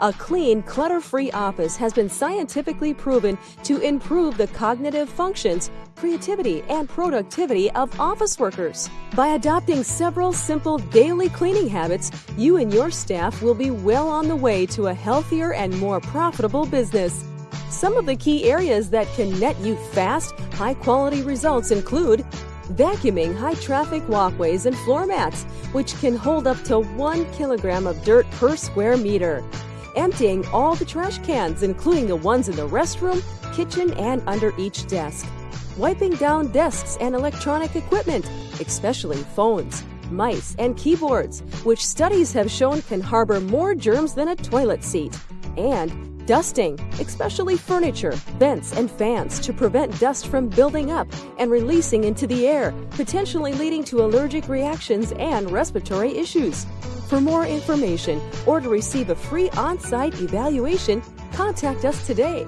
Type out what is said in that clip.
A clean, clutter free office has been scientifically proven to improve the cognitive functions, creativity, and productivity of office workers. By adopting several simple daily cleaning habits, you and your staff will be well on the way to a healthier and more profitable business. Some of the key areas that can net you fast, high quality results include vacuuming high traffic walkways and floor mats, which can hold up to one kilogram of dirt per square meter emptying all the trash cans, including the ones in the restroom, kitchen, and under each desk. Wiping down desks and electronic equipment, especially phones, mice, and keyboards, which studies have shown can harbor more germs than a toilet seat. And dusting, especially furniture, vents, and fans to prevent dust from building up and releasing into the air, potentially leading to allergic reactions and respiratory issues. For more information or to receive a free on site evaluation, contact us today